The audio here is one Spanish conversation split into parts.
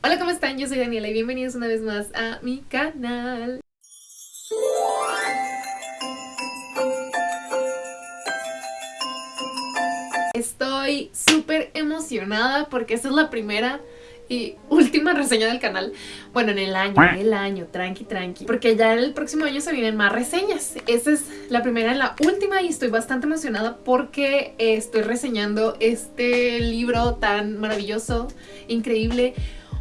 Hola, ¿cómo están? Yo soy Daniela y bienvenidos una vez más a mi canal. Estoy súper emocionada porque esta es la primera y última reseña del canal. Bueno, en el año, en el año, tranqui, tranqui. Porque ya el próximo año se vienen más reseñas. Esta es la primera y la última y estoy bastante emocionada porque estoy reseñando este libro tan maravilloso, increíble,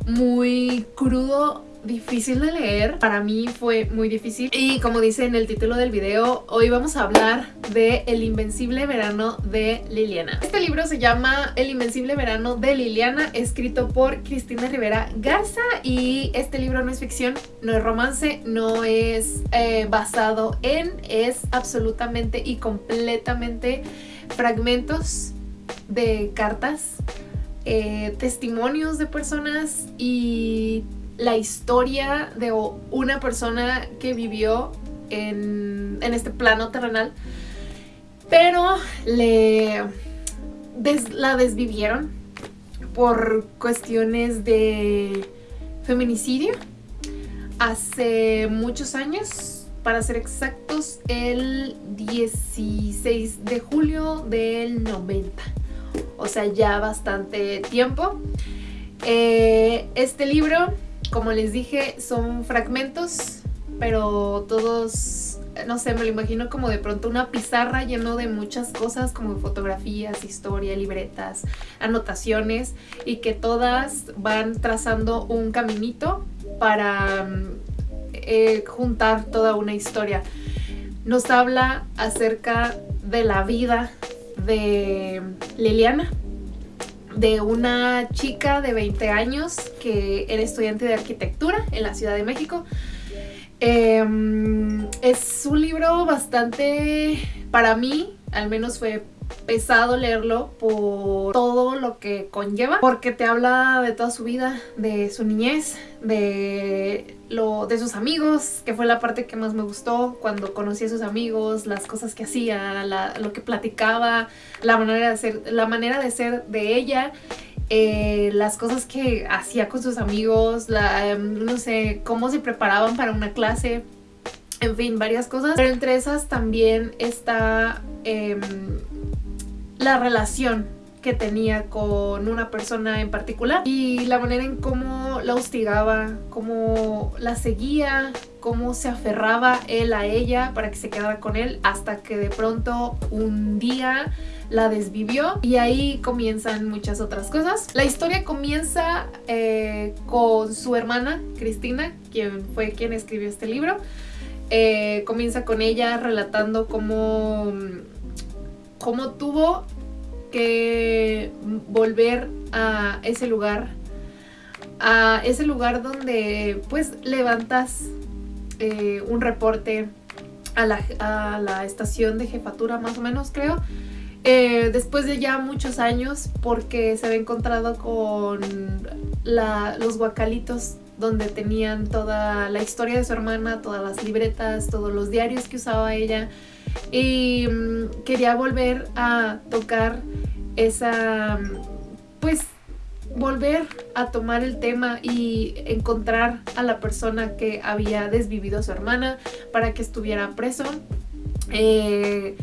muy crudo, difícil de leer, para mí fue muy difícil y como dice en el título del video, hoy vamos a hablar de El Invencible Verano de Liliana. Este libro se llama El Invencible Verano de Liliana, escrito por Cristina Rivera Garza y este libro no es ficción, no es romance, no es eh, basado en, es absolutamente y completamente fragmentos de cartas eh, testimonios de personas y la historia de una persona que vivió en, este plano terrenal, pero le la desvivieron por cuestiones de feminicidio. Hace muchos años, para ser exactos, el 16 de julio del 90, o sea ya bastante tiempo. Eh, este libro como les dije, son fragmentos, pero todos, no sé, me lo imagino como de pronto una pizarra lleno de muchas cosas como fotografías, historia, libretas, anotaciones y que todas van trazando un caminito para eh, juntar toda una historia. Nos habla acerca de la vida de Liliana, de una chica de 20 años que era estudiante de arquitectura en la Ciudad de México. Em, es un libro bastante, para mí, al menos fue pesado leerlo por todo lo que conlleva, porque te habla de toda su vida, de su niñez, de, lo, de sus amigos, que fue la parte que más me gustó, cuando conocí a sus amigos, las cosas que hacía, lo que platicaba, la manera de ser, la manera de, ser de ella, eh, las cosas que hacía con sus amigos, la, em, no sé, cómo se preparaban para una clase, en fin, varias cosas. Pero entre esas también está em, la relación que tenía con una persona en particular y la manera en cómo la hostigaba, cómo la seguía, cómo se aferraba él a ella para que se quedara con él hasta que de pronto un día la desvivió y ahí comienzan muchas otras cosas. La historia comienza eh, con su hermana Cristina, quien fue quien escribió este libro. Eh, comienza con ella relatando cómo cómo tuvo que volver a ese lugar, a ese lugar donde pues levantas eh, un reporte a la, estación de jefatura más o menos creo, eh, después de ya muchos años porque se había encontrado con los guacalitos donde tenían toda la historia de su hermana, todas las libretas, todos los diarios que usaba ella, y mm, quería volver a tocar esa, pues volver a tomar el tema y encontrar a la persona que había desvivido a su hermana para que estuviera preso. Eh,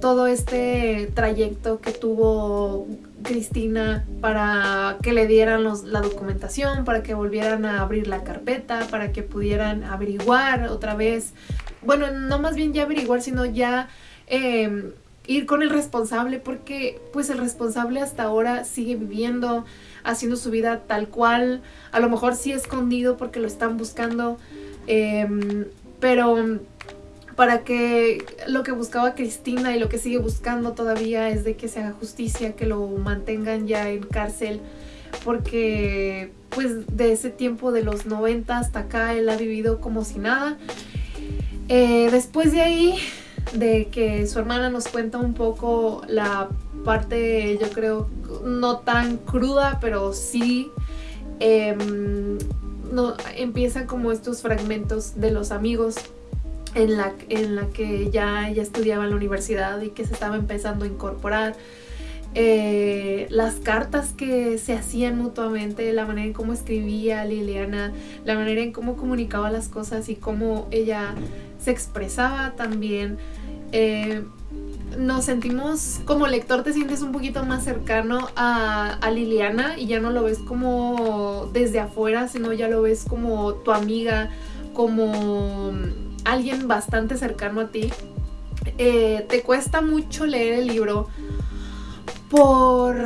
todo este trayecto que tuvo Cristina para que le dieran la documentación, para que volvieran a abrir la carpeta, para que pudieran averiguar otra vez bueno, no más bien ya averiguar, sino ya em, ir con el responsable porque pues el responsable hasta ahora sigue viviendo, haciendo su vida tal cual, a lo mejor sí escondido porque lo están buscando, em, pero para que lo que buscaba Cristina y lo que sigue buscando todavía es de que se haga justicia, que lo mantengan ya en cárcel, porque pues de ese tiempo de los 90 hasta acá él ha vivido como si nada eh, después de ahí, de que su hermana nos cuenta un poco la parte, yo creo, no tan cruda, pero sí em, no, empiezan como estos fragmentos de los amigos en la, en la que ya, ya estudiaba en la universidad y que se estaba empezando a incorporar. eh, las cartas que se hacían mutuamente, la manera en cómo escribía Liliana, la manera en cómo comunicaba las cosas y cómo ella se expresaba también. Eh, nos sentimos, como lector te sientes un poquito más cercano a, a, Liliana y ya no lo ves como desde afuera, sino ya lo ves como tu amiga, como alguien bastante cercano a ti. Eh, te cuesta mucho leer el libro por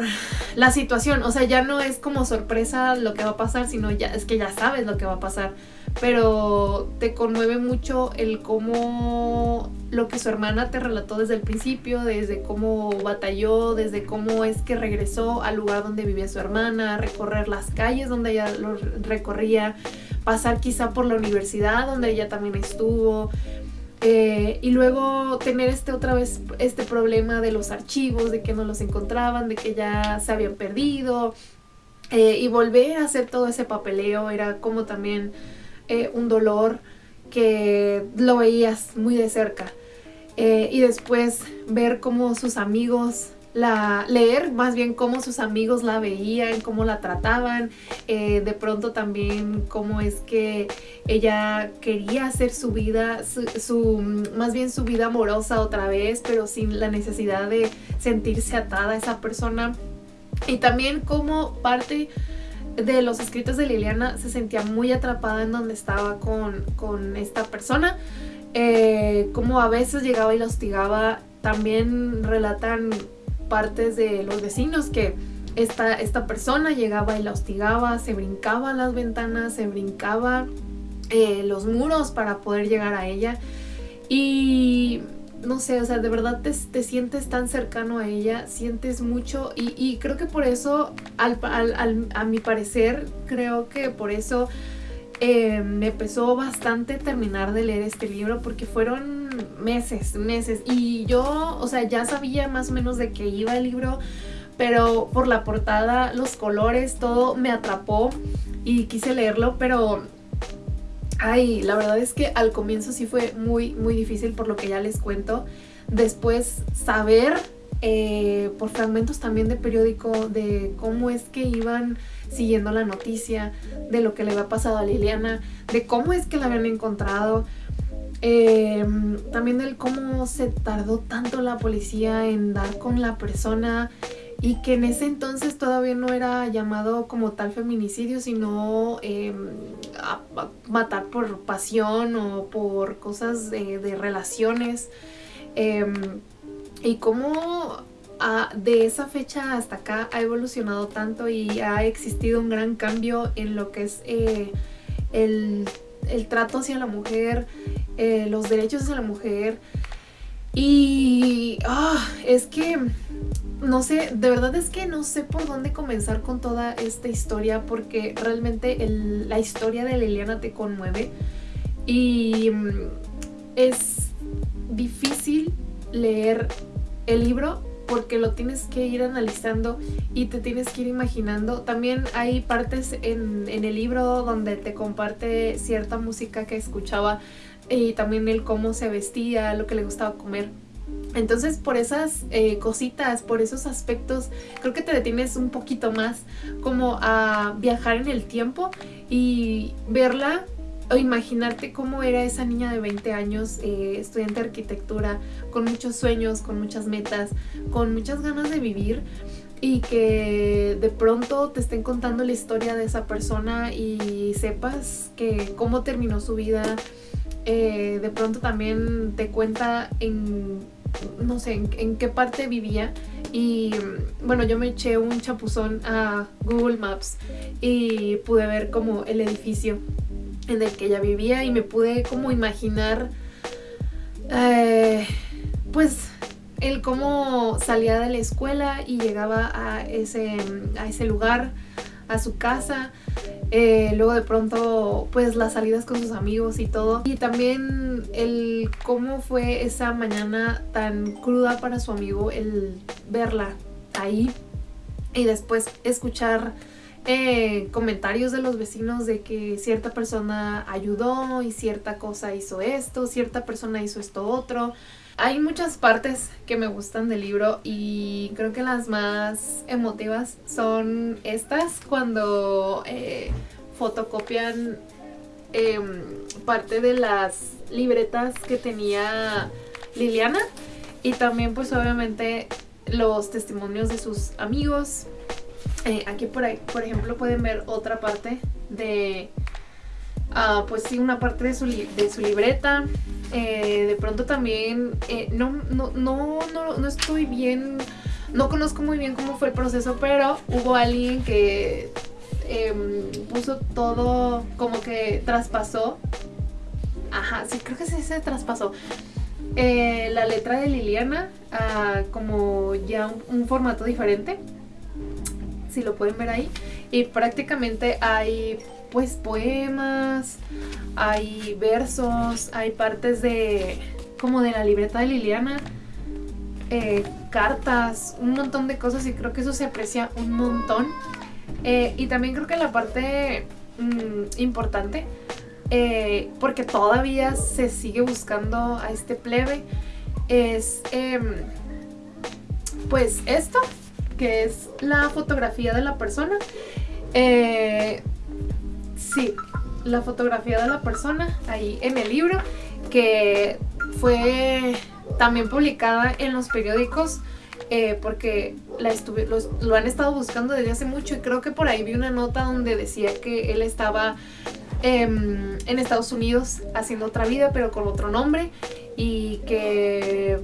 la situación, o sea, ya no es como sorpresa lo que va a pasar, sino ya es que ya sabes lo que va a pasar, pero te conmueve mucho el cómo lo que su hermana te relató desde el principio, desde cómo batalló, desde cómo es que regresó al lugar donde vivía su hermana, recorrer las calles donde ella lo recorría, pasar quizá por la universidad donde ella también estuvo, eh, y luego tener este otra vez este problema de los archivos, de que no los encontraban, de que ya se habían perdido. Eh, y volver a hacer todo ese papeleo era como también eh, un dolor que lo veías muy de cerca. y después ver cómo sus amigos la, leer más bien cómo sus amigos la veían, cómo la trataban, eh, de pronto también cómo es que ella quería hacer su vida, su, más bien su vida amorosa otra vez, pero sin la necesidad de sentirse atada a esa persona. Y también cómo parte de los escritos de Liliana se sentía muy atrapada en donde estaba con, esta persona. Eh, como a veces llegaba y la hostigaba. También relatan partes de los vecinos que esta, esta persona llegaba y la hostigaba, se brincaba las ventanas, se brincaba eh, los muros para poder llegar a ella. Y no sé, o sea, de verdad te, sientes tan cercano a ella, sientes mucho y, creo que por eso, al, a mi parecer, creo que por eso eh, me pesó bastante terminar de leer este libro porque fueron meses, meses. Y yo, o sea, ya sabía más o menos de qué iba el libro, pero por la portada, los colores, todo me atrapó y quise leerlo, pero... Ay, la verdad es que al comienzo sí fue muy, muy difícil por lo que ya les cuento. Después saber eh, por fragmentos también de periódico de cómo es que iban siguiendo la noticia, de lo que le había pasado a Liliana, de cómo es que la habían encontrado, eh, también del cómo se tardó tanto la policía en dar con la persona y que en ese entonces todavía no era llamado como tal feminicidio, sino matar por pasión o por cosas de, relaciones. Em, y cómo de esa fecha hasta acá ha evolucionado tanto y ha existido un gran cambio en lo que es eh, el, trato hacia la mujer, eh, los derechos hacia la mujer. Y ah, es que, no sé, de verdad es que no sé por dónde comenzar con toda esta historia porque realmente la historia de Liliana te conmueve y mm, es difícil leer el libro porque lo tienes que ir analizando y te tienes que ir imaginando. También hay partes en, el libro donde te comparte cierta música que escuchaba y también el cómo se vestía, lo que le gustaba comer. Entonces por esas eh, cositas, por esos aspectos, creo que te detienes un poquito más como a viajar en el tiempo y verla o imaginarte cómo era esa niña de 20 años, eh, estudiante de arquitectura, con muchos sueños, con muchas metas, con muchas ganas de vivir y que de pronto te estén contando la historia de esa persona y sepas que cómo terminó su vida, eh, de pronto también te cuenta en, no sé, en qué parte vivía y bueno, yo me eché un chapuzón a Google Maps y pude ver como el edificio en el que ella vivía y me pude como imaginar eh, pues el cómo salía de la escuela y llegaba a ese, a ese lugar, a su casa. Eh, luego de pronto pues las salidas con sus amigos y todo. Y también el cómo fue esa mañana tan cruda para su amigo el verla ahí y después escuchar comentarios de los vecinos de que cierta persona ayudó y cierta cosa hizo esto, cierta persona hizo esto otro. Hay muchas partes que me gustan del libro y creo que las más emotivas son estas cuando eh, fotocopian em, parte de las libretas que tenía Liliana y también pues obviamente los testimonios de sus amigos. Eh, aquí por, ahí, por ejemplo pueden ver otra parte de, ah, pues sí, una parte de su, de su libreta. Eh, de pronto también, eh, no, no, no, no, estoy bien, no conozco muy bien cómo fue el proceso, pero hubo alguien que em, puso todo, como que traspasó. Ajá, sí, creo que sí se traspasó eh, la letra de Liliana como ya un, formato diferente. Si lo pueden ver ahí. Y prácticamente hay pues poemas, hay versos, hay partes de como de la libreta de Liliana, eh, cartas, un montón de cosas y creo que eso se aprecia un montón. Eh, y también creo que la parte mm, importante eh, porque todavía se sigue buscando a este plebe, es em, pues esto, que es la fotografía de la persona. Eh, sí, la fotografía de la persona ahí en el libro, que fue también publicada en los periódicos. Eh, porque la lo han estado buscando desde hace mucho y creo que por ahí vi una nota donde decía que él estaba Em, en Estados Unidos haciendo otra vida pero con otro nombre y que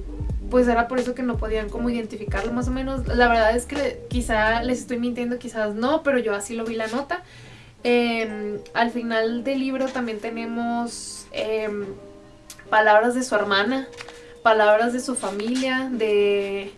pues era por eso que no podían como identificarlo más o menos. La verdad es que quizá les estoy mintiendo, quizás no, pero yo así lo vi la nota. Em, al final del libro también tenemos em, palabras de su hermana, palabras de su familia, de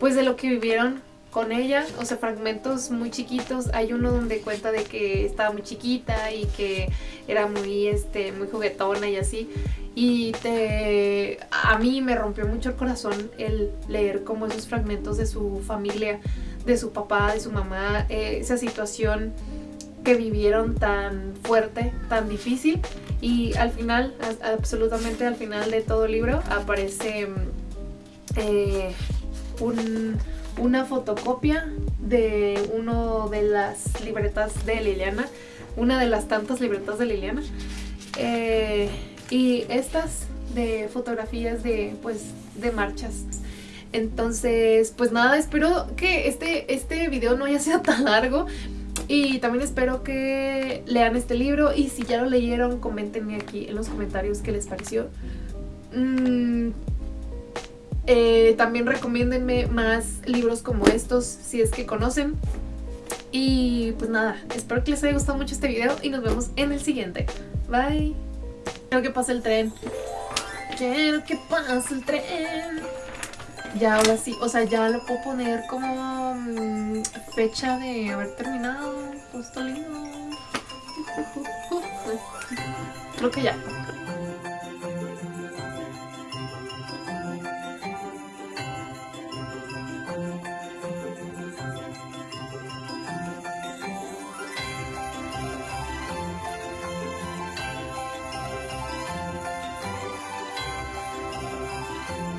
pues de lo que vivieron con ella, o sea, fragmentos muy chiquitos. Hay uno donde cuenta de que estaba muy chiquita y que era muy, este, muy juguetona y así. Y te, a mí me rompió mucho el corazón el leer como esos fragmentos de su familia, de su papá, de su mamá, eh, esa situación que vivieron tan fuerte, tan difícil. Y al final, absolutamente al final de todo el libro, aparece eh, un una fotocopia de uno de las libretas de Liliana, una de las tantas libretas de Liliana. Eh, y estas de fotografías de, pues, de marchas. Entonces, pues nada, espero que este, este video no haya sido tan largo. Y también espero que lean este libro y si ya lo leyeron, coméntenme aquí en los comentarios qué les pareció. Mm, eh, también recomiéndenme más libros como estos si es que conocen. Y pues nada, espero que les haya gustado mucho este video y nos vemos en el siguiente. Bye. Quiero que pase el tren. Quiero que pase el tren. Ya ahora sí, o sea, ya lo puedo poner como mm, fecha de haber terminado. Justo lindo. Creo que ya.